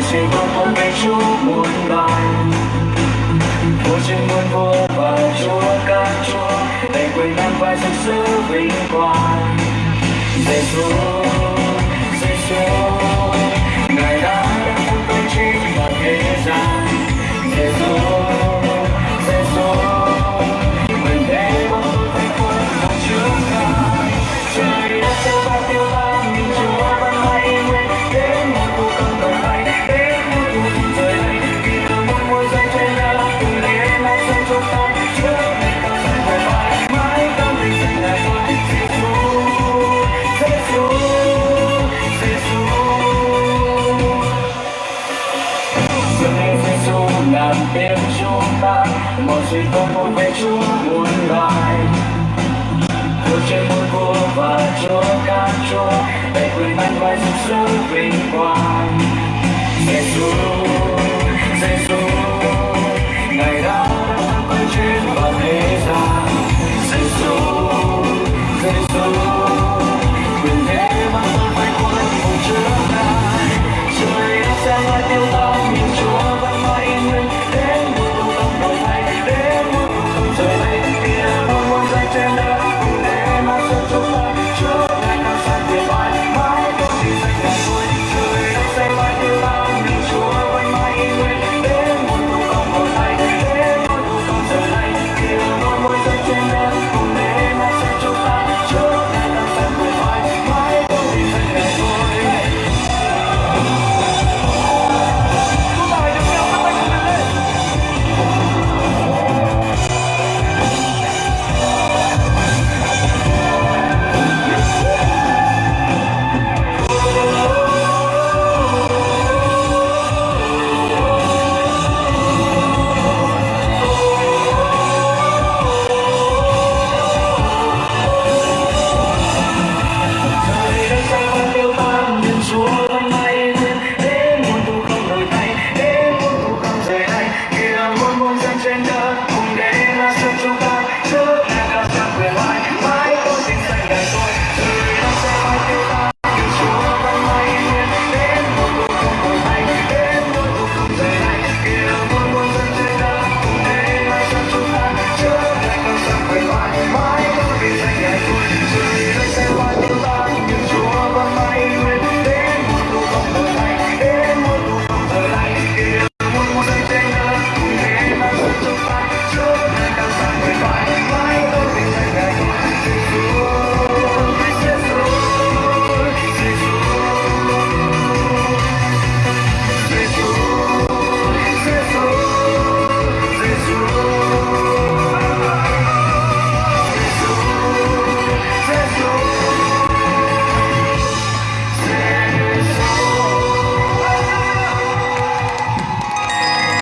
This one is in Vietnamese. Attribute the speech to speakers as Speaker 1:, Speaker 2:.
Speaker 1: Xin trên con không biết Chúa muôn loài Vô trên muôn vua và Chúa ca Chúa Đành quên nam vai sự sứ vinh quang để Chúa làm tiếng chúng ta một gì không muốn về chúa muôn lại cuộc chơi muốn vua và chúa ca chúa, để quyền anh vai sự sống vinh quang. Giêsu